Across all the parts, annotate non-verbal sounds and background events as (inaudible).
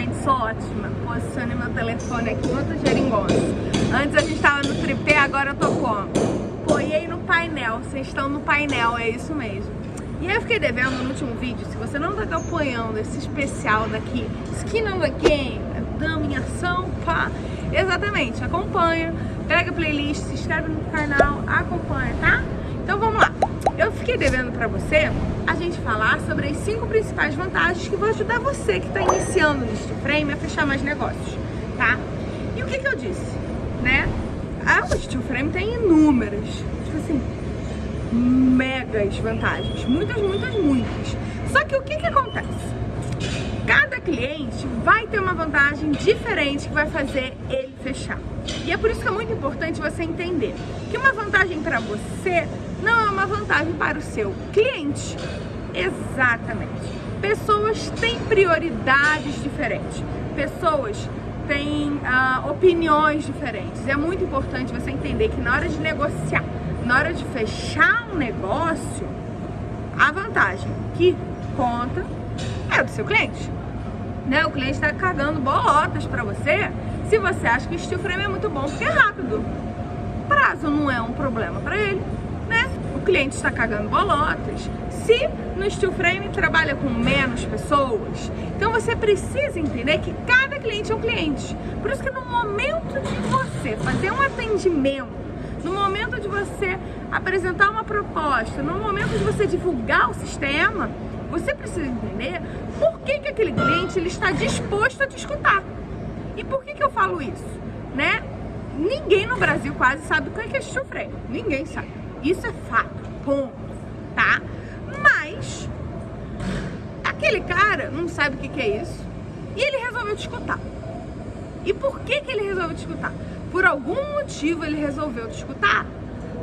gente, sou ótima. Posicione meu telefone aqui, outro geringonça. Antes a gente tava no tripé, agora eu tô como? Apoiei no painel, vocês estão no painel, é isso mesmo. E aí eu fiquei devendo no último vídeo, se você não tá acompanhando esse especial daqui, Skin on the Game, Dama em Ação, pá, exatamente, acompanha, pega a playlist, se inscreve no canal, acompanha, tá? Então vamos lá. Eu fiquei devendo pra você a gente falar sobre as cinco principais vantagens que vão ajudar você que está iniciando no Steel Frame a fechar mais negócios, tá? E o que que eu disse, né? Steel Frame tem inúmeras, tipo assim, megas vantagens. Muitas, muitas, muitas. Só que o que que acontece? Cada cliente vai ter uma vantagem diferente que vai fazer ele fechar. E é por isso que é muito importante você entender que uma vantagem para você não é uma vantagem para o seu cliente. Exatamente. Pessoas têm prioridades diferentes. Pessoas têm uh, opiniões diferentes. É muito importante você entender que na hora de negociar, na hora de fechar um negócio, a vantagem que conta é do seu cliente. Né? O cliente está cagando bolotas para você se você acha que o steel frame é muito bom porque é rápido. Prazo não é um problema para ele? O cliente está cagando bolotas. Se no steel frame trabalha com menos pessoas, então você precisa entender que cada cliente é um cliente. Por isso que no momento de você fazer um atendimento, no momento de você apresentar uma proposta, no momento de você divulgar o sistema, você precisa entender por que, que aquele cliente ele está disposto a te escutar. E por que, que eu falo isso? Né? Ninguém no Brasil quase sabe o que é steel frame. Ninguém sabe. Isso é fato. Ponto. Tá? Mas aquele cara não sabe o que, que é isso. E ele resolveu te escutar. E por que, que ele resolveu te escutar? Por algum motivo ele resolveu te escutar.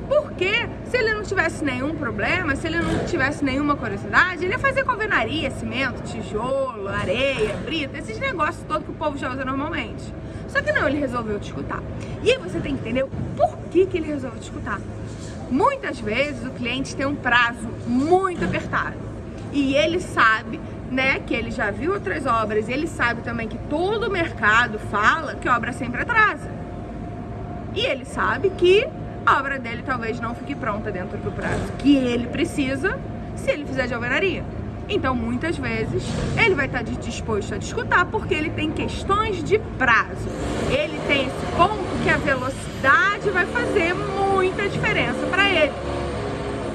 Porque se ele não tivesse nenhum problema, se ele não tivesse nenhuma curiosidade, ele ia fazer convenaria, cimento, tijolo, areia, brita, esses negócios todos que o povo já usa normalmente. Só que não, ele resolveu te escutar. E aí você tem que entender o porquê que ele resolveu te escutar. Muitas vezes o cliente tem um prazo muito apertado e ele sabe né, que ele já viu outras obras e ele sabe também que todo o mercado fala que obra sempre atrasa. E ele sabe que a obra dele talvez não fique pronta dentro do prazo que ele precisa se ele fizer de alvenaria. Então, muitas vezes, ele vai estar disposto a discutir porque ele tem questões de prazo. Ele tem esse ponto que a velocidade vai fazer muita diferença para ele.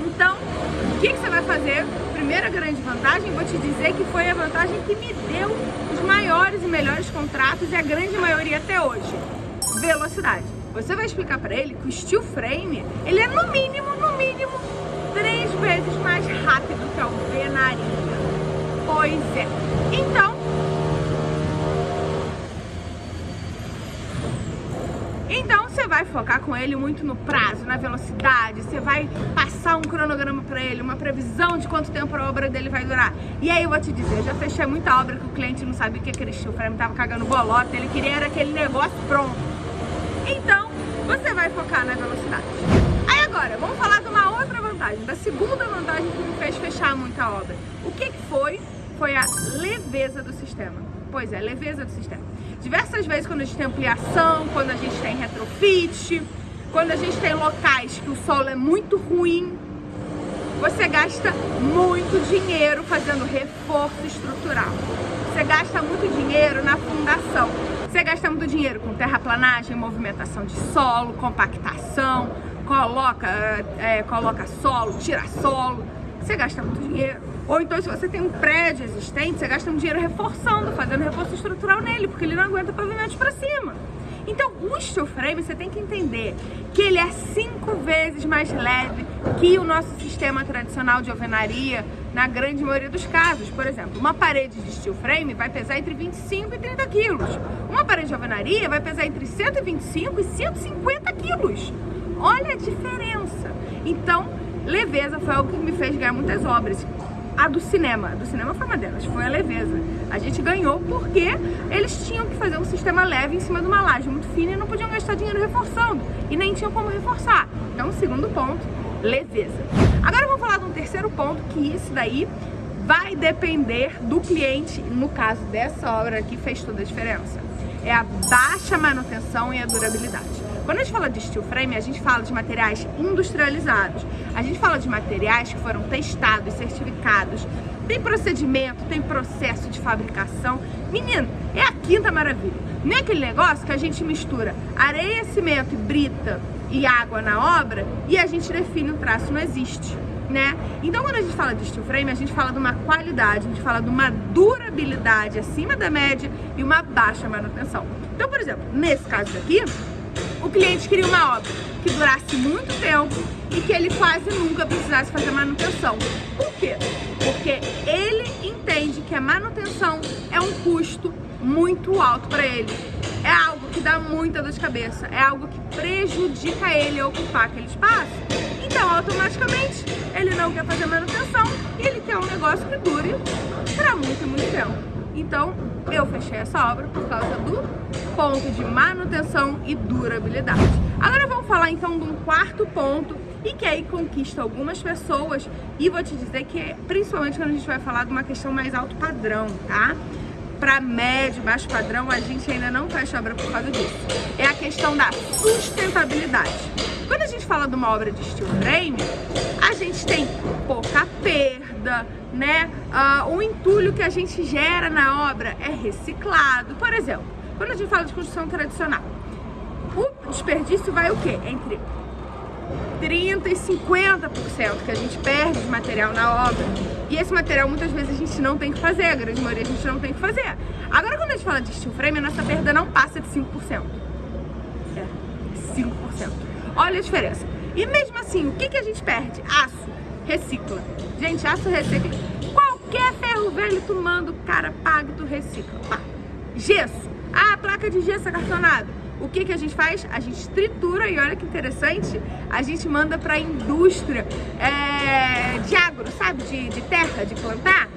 Então, o que, que você vai fazer? Primeira grande vantagem, vou te dizer que foi a vantagem que me deu os maiores e melhores contratos e a grande maioria até hoje. Velocidade. Você vai explicar para ele que o steel frame, ele é no mínimo, no mínimo, três vezes mais rápido que a alvenaria. Pois é. Então, Então você vai focar com ele muito no prazo, na velocidade, você vai passar um cronograma para ele, uma previsão de quanto tempo a obra dele vai durar. E aí eu vou te dizer, eu já fechei muita obra que o cliente não sabia o que aquele steel frame tava cagando bolota, ele queria era aquele negócio pronto. Então, você vai focar na velocidade. Aí agora, vamos falar de uma outra vantagem, da segunda vantagem que me fez fechar muita obra. O que, que foi? Foi a leveza do sistema. Pois é, leveza do sistema. Diversas vezes quando a gente tem ampliação, quando a gente tem retrofit, quando a gente tem locais que o solo é muito ruim, você gasta muito dinheiro fazendo reforço estrutural. Você gasta muito dinheiro na fundação. Você gasta muito dinheiro com terraplanagem, movimentação de solo, compactação, coloca, é, coloca solo, tira solo. Você gasta muito dinheiro. Ou então, se você tem um prédio existente, você gasta um dinheiro reforçando, fazendo reforço estrutural nele, porque ele não aguenta pavimentos para cima. Então, o steel frame, você tem que entender que ele é cinco vezes mais leve que o nosso sistema tradicional de alvenaria, na grande maioria dos casos. Por exemplo, uma parede de steel frame vai pesar entre 25 e 30 quilos. Uma parede de alvenaria vai pesar entre 125 e 150 quilos. Olha a diferença. Então, leveza foi algo que me fez ganhar muitas obras a do cinema. A do cinema foi uma delas, foi a leveza. A gente ganhou porque eles tinham que fazer um sistema leve em cima de uma laje muito fina e não podiam gastar dinheiro reforçando. E nem tinham como reforçar. Então, segundo ponto, leveza. Agora vamos falar de um terceiro ponto, que isso daí vai depender do cliente. No caso dessa obra aqui, fez toda a diferença. É a baixa manutenção e a durabilidade. Quando a gente fala de steel frame, a gente fala de materiais industrializados. A gente fala de materiais que foram testados, certificados. Tem procedimento, tem processo de fabricação. Menino, é a quinta maravilha. Nem é aquele negócio que a gente mistura areia, cimento, brita e água na obra e a gente define o traço, não existe né? Então quando a gente fala de steel frame, a gente fala de uma qualidade, a gente fala de uma durabilidade acima da média e uma baixa manutenção. Então, por exemplo, nesse caso aqui, o cliente queria uma obra que durasse muito tempo e que ele quase nunca precisasse fazer manutenção. Por quê? Porque ele entende que a manutenção é um custo muito alto para ele. É algo que dá muita dor de cabeça, é algo que prejudica ele a ocupar aquele espaço então, automaticamente, ele não quer fazer manutenção e ele quer um negócio que dure para muito, muito tempo. Então, eu fechei essa obra por causa do ponto de manutenção e durabilidade. Agora vamos falar então de um quarto ponto e que aí conquista algumas pessoas e vou te dizer que é, principalmente quando a gente vai falar de uma questão mais alto padrão, tá? Para médio, baixo padrão, a gente ainda não fecha obra por causa disso. É a questão da sustentabilidade. Quando a gente fala de uma obra de steel frame, a gente tem pouca perda, né? Uh, o entulho que a gente gera na obra é reciclado. Por exemplo, quando a gente fala de construção tradicional, o desperdício vai o quê? Entre 30% e 50% que a gente perde de material na obra. E esse material muitas vezes a gente não tem que fazer, a grande maioria a gente não tem que fazer. Agora quando a gente fala de steel frame, a nossa perda não passa de 5%. É, 5%. Olha a diferença. E mesmo assim, o que, que a gente perde? Aço, recicla. Gente, aço recicla. Qualquer ferro velho tu manda, o cara paga e tu recicla. Pá. Gesso. Ah, placa de gesso acartonada. O que, que a gente faz? A gente tritura e olha que interessante, a gente manda para a indústria é, de agro, sabe? De, de terra, de plantar.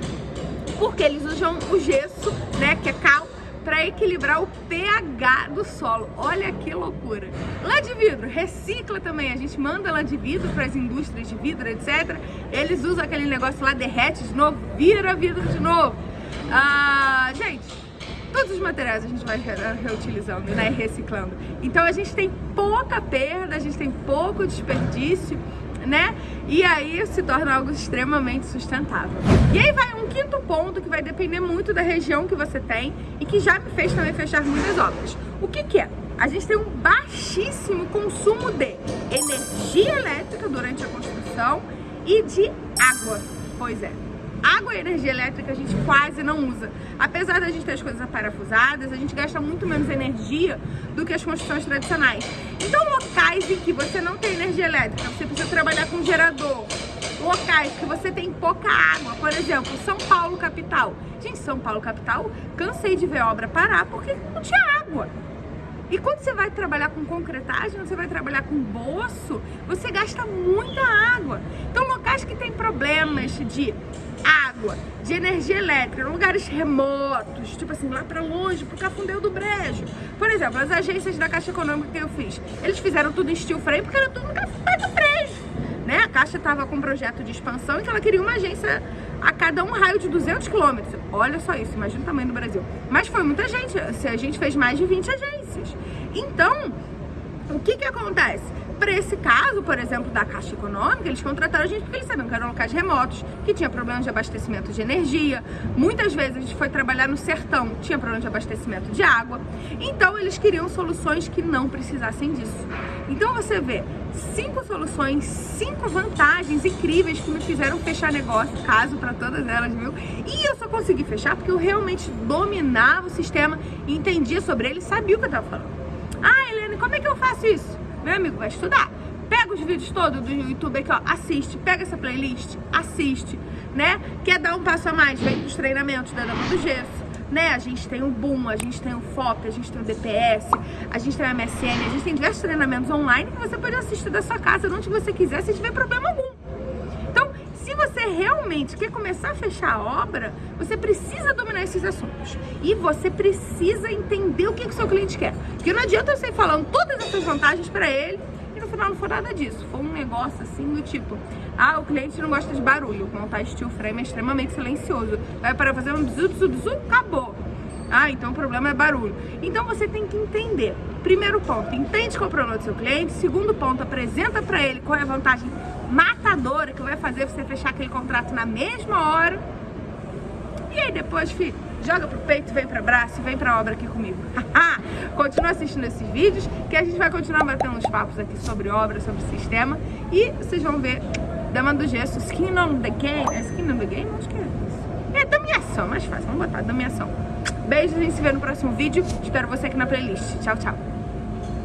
Porque eles usam o gesso, né? Que é cal para equilibrar o pH do solo. Olha que loucura. Lá de vidro, recicla também. A gente manda lá de vidro para as indústrias de vidro, etc. Eles usam aquele negócio lá, derrete de novo, vira vidro de novo. Ah, gente, todos os materiais a gente vai reutilizando, né, reciclando. Então a gente tem pouca perda, a gente tem pouco desperdício né? E aí se torna algo extremamente sustentável. E aí vai um quinto ponto que vai depender muito da região que você tem e que já me fez também fechar muitas obras. O que que é? A gente tem um baixíssimo consumo de energia elétrica durante a construção e de água. Pois é, Água e energia elétrica a gente quase não usa. Apesar da gente ter as coisas parafusadas, a gente gasta muito menos energia do que as construções tradicionais. Então, locais em que você não tem energia elétrica, você precisa trabalhar com gerador. Locais que você tem pouca água, por exemplo, São Paulo capital. Gente, São Paulo capital, cansei de ver obra parar porque não tinha água. E quando você vai trabalhar com concretagem, você vai trabalhar com bolso, você gasta muita água. Então, locais que tem problemas de água, de energia elétrica, lugares remotos, tipo assim, lá pra longe, pro Cafundeu do Brejo. Por exemplo, as agências da Caixa Econômica que eu fiz, eles fizeram tudo em steel frame porque era tudo no Cafundeu do Brejo. Né? A Caixa estava com um projeto de expansão, então ela queria uma agência a cada um raio de 200 quilômetros. Olha só isso, imagina o tamanho do Brasil. Mas foi muita gente, a gente fez mais de 20 agências. Então, o que que acontece? Para esse caso, por exemplo, da Caixa Econômica, eles contrataram a gente porque eles sabiam que eram locais remotos, que tinha problemas de abastecimento de energia. Muitas vezes a gente foi trabalhar no sertão, tinha problema de abastecimento de água. Então eles queriam soluções que não precisassem disso. Então você vê cinco soluções, cinco vantagens incríveis que me fizeram fechar negócio, caso para todas elas, viu? E eu só consegui fechar porque eu realmente dominava o sistema, entendia sobre ele, sabia o que eu estava falando. Ah, Helene, como é que eu faço isso? Meu amigo, vai estudar. Pega os vídeos todos do YouTube aqui, ó, assiste. Pega essa playlist, assiste, né? Quer dar um passo a mais? Vem pros treinamentos da Dama do Gesso. Né? A gente tem o Boom, a gente tem o FOP, a gente tem o DPS, a gente tem o MSN, a gente tem diversos treinamentos online que você pode assistir da sua casa, onde você quiser, se tiver problema algum. Então, se você realmente quer começar a fechar a obra, você precisa dominar esses assuntos. E você precisa entender o que, que o seu cliente quer. Porque não adianta eu sair falando todas essas vantagens para ele no final não foi nada disso. Foi um negócio assim do tipo, ah, o cliente não gosta de barulho. Montar steel frame é extremamente silencioso. Vai para fazer um bzu, bzu, bzu, acabou. Ah, então o problema é barulho. Então você tem que entender. Primeiro ponto, entende qual é o problema do seu cliente. Segundo ponto, apresenta para ele qual é a vantagem matadora que vai fazer você fechar aquele contrato na mesma hora. E aí depois, filho, joga pro peito, vem pra braço, vem pra obra aqui comigo. (laughs) Continua assistindo esses vídeos, que a gente vai continuar batendo uns papos aqui sobre obra, sobre sistema. E vocês vão ver Dama do Gesso, Skin on the Game. É Skin on the Game? Acho que é isso. É Damiação, mais fácil. Vamos botar Damiação. Beijos, a gente se vê no próximo vídeo. Espero você aqui na playlist. Tchau, tchau.